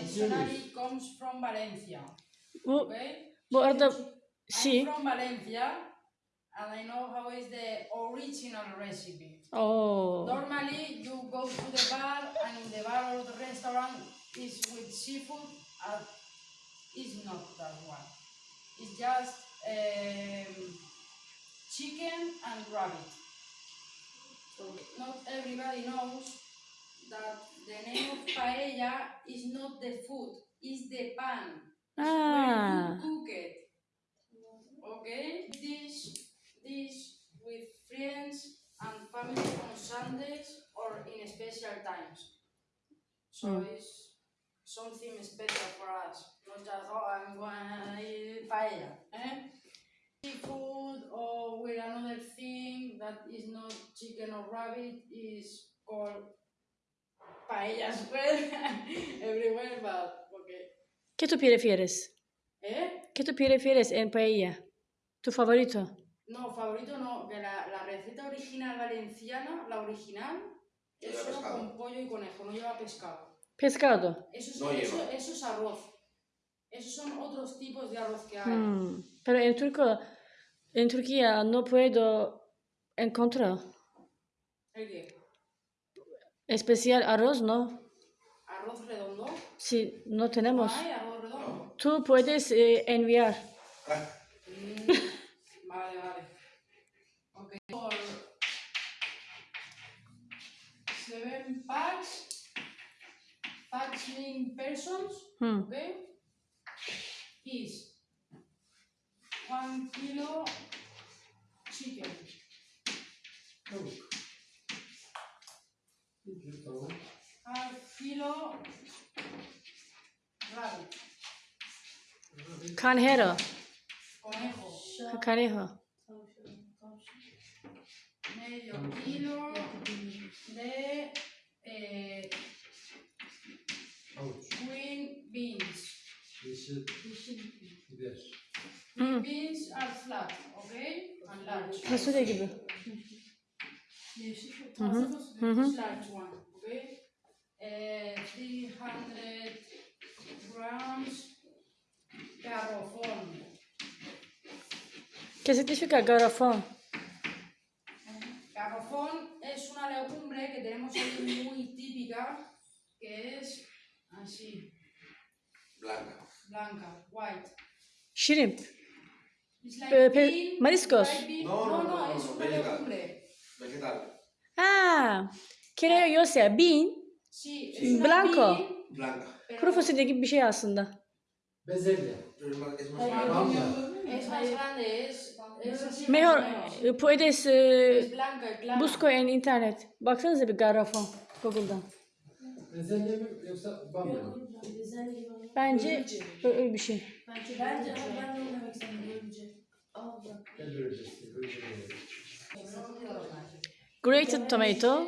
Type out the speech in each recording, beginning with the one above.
traditionally comes from Valencia. Bu, Okay? arada I'm from Valencia and I know how is the original recipe. Oo. Normally, you go to the bar and in the bar or the restaurant is with seafood. Uh, it's not that one. It's just um, chicken and rabbit. So not everybody knows that the name of paella is not the food, it's the pan. Ah. When you cook it. Okay? Dish, dish with friends and family on Sundays or in special times. So Mm. it's something special for us. Not just, oh, I'm going to eat paella. Eh? Seafood or with another thing that is not chicken or rabbit is called paella as well. Everywhere, but okay. ¿Qué tú prefieres? ¿Eh? ¿Qué tú prefieres en paella? ¿Tu favorito? No, favorito no, que la, la receta original valenciana, la original, es solo pescado. con pollo y conejo, no lleva pescado. Pescado. Eso es, No eso, lleva. eso es arroz. Esos son otros tipos de arroz que hay. Hmm. Pero en Turco, en Turquía no puedo encontrar ¿El qué? Especial arroz, ¿no? ¿Arroz redondo? Sí, no ¿No tenemos. hay arroz redondo? Tú puedes eh, enviar. Mm, vale, vale. Ok. Por seven packs, packs mean persons, Hmm. okay, is one kilo chicken, half Canjero. conejo, Canejo. medio kilo de eh, Havuç, green beans. yeşil biber. Green beans are flat, okay, and large. Fasulye gibi. Hı hı. Hı hı. large one, okay? Uh, 300 grams garofón. ¿Qué significa garrafón? Garrofón es una legumbre que tenemos aquí muy típica, que es así, blanca. blanca, white. Shrimp. Like Eh, bean, mariscos. bean. No, no, no, no, es una vegetal. legumbre. Vegetal. Ha, creo yo sea bean, Sí, es Blanco. bean, Blanca. pero kuru fasulye gibi bir şey aslında bezelha. Mejor, eh, puedes, eh, busco en internet. Baksanıza bir garafon Google'dan. Bezelye mi yoksa bamya mı? Bence öyle bir şey. Bence, bence ben de demek Grated tomato.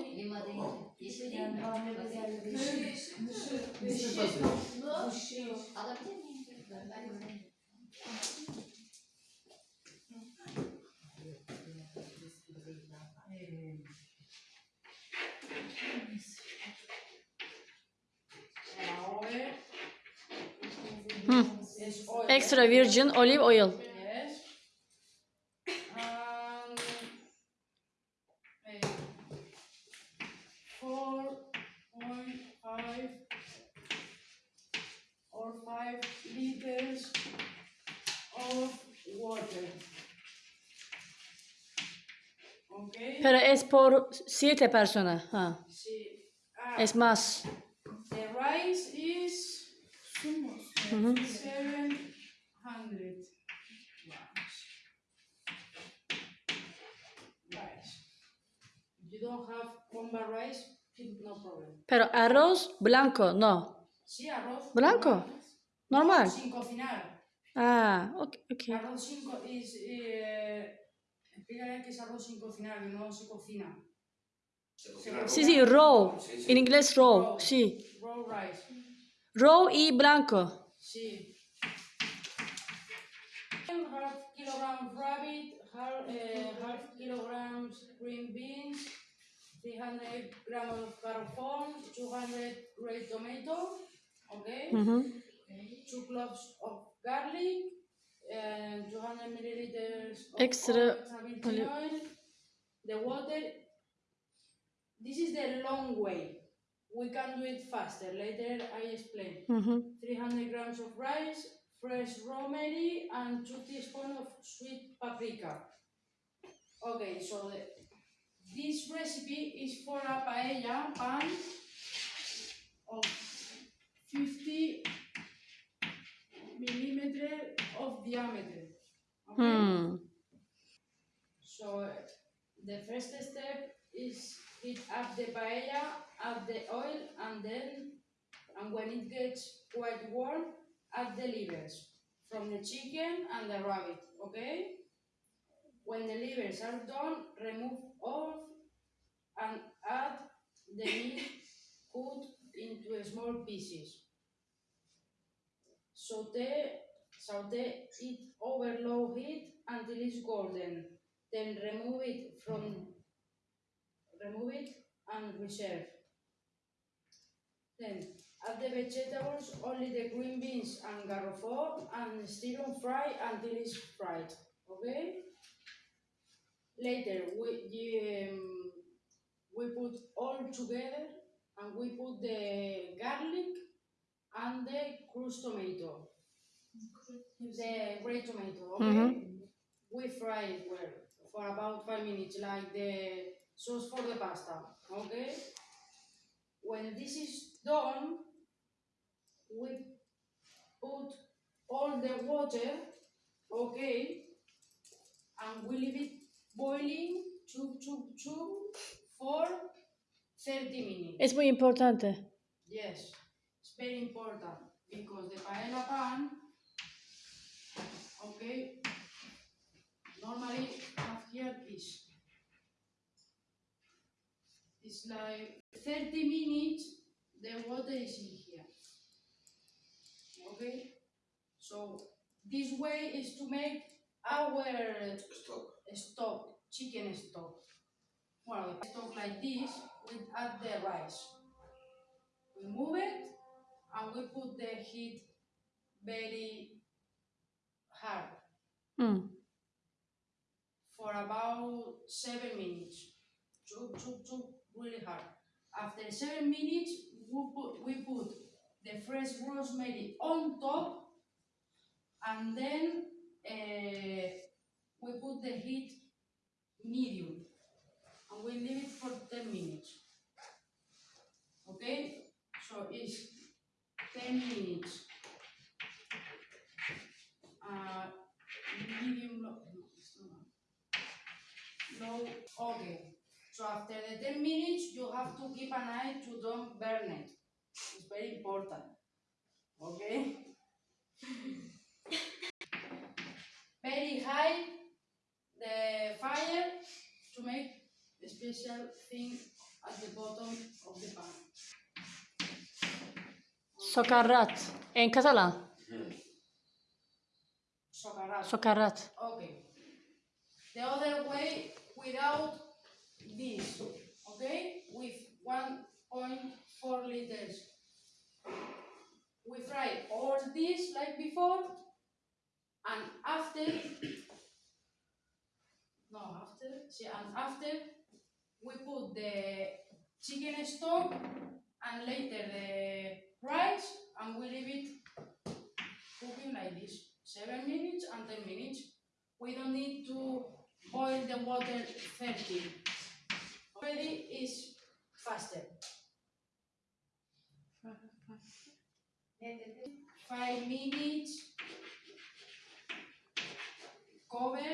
Yeşil Ahora Hı. es oil. Extra virgin olive oil. Yes. And por siete personas. Sí. Ah, Es más. the rice is Hı hı. 700 grams. Rice. If you don't have comba rice, no problem. Pero arroz blanco, no. Sí, arroz. Blanco. normal. Normal. Sin cocinar. Ah, ok. ok. Arroz sin is, eh, explícale que es arroz sin cocinar, que no se cocina. Se cocina Sí, sí, raw. Sí, sí. En inglés raw. Sí. Raw rice. Raw y blanco. Sí. Half kilogram rabbit, half, eh, half kilograms green beans, 300 grams of garfón, 200 red tomato, okay? Mhm. two cloves of garlic, and 200 milliliters of Extra oil, olive- oil, the water. This is the long way. We can do it faster. Later I explain. Mhm. 300 grams of rice, fresh rosemary, and 2 teaspoons of sweet paprika. Okay, so the, this recipe is for a paella pan of 50 millimeter of diameter. Okay? Hmm. The first step is heat up the paella, add the oil, and then, and when it gets quite warm, add the livers from the chicken and the rabbit. Okay. When the livers are done, remove off and add the meat cut into small pieces. Saute, saute it over low heat until it's golden. Then remove it from remove it and reserve. Then add the vegetables, only the green beans and garrofo, and stir on fry until it's fried. Okay. Later we um, we put all together and we put the garlic and the crushed tomato, the red tomato. Okay. Mhm. We fry it well for about five minutes, like the sauce for the pasta. Okay. When this is done, we put all the water. Okay. And we leave it boiling chug chug chug for 30 minutes. Es muy importante. Eh? Yes, it's very important because the paella pan, okay, normally have here is, it's like 30 minutes, the water is in here. Okay, so this way is to make our Stop. stock, chicken stock. Well, stock like this, we add the rice. We move it and we put the heat very hard Hmm. For about seven minutes. Chuk, chuk, chuk, really hard. After seven minutes, we put, we put the fresh rosemary on top and then uh, we put the heat medium and we leave it for 10 minutes. Okay? So it's 10 minutes. Uh, medium low. no, it's not. Low, okay. So after the 10 minutes, you have to keep an eye to don't burn it. It's very important. Okay? very high the fire to make the special thing at the bottom of the pan. Socarrat. En catalán. Socarrat. Socarrat. Okay. The other way without this, okay? With 1.4 liters. We fry all this like before, and after, no, after, see, and after, we put the chicken stock and later the rice, and we leave it cooking like this, seven minutes and ten minutes. We don't need to boil the water 30. Already is faster. Five minutes. Cover.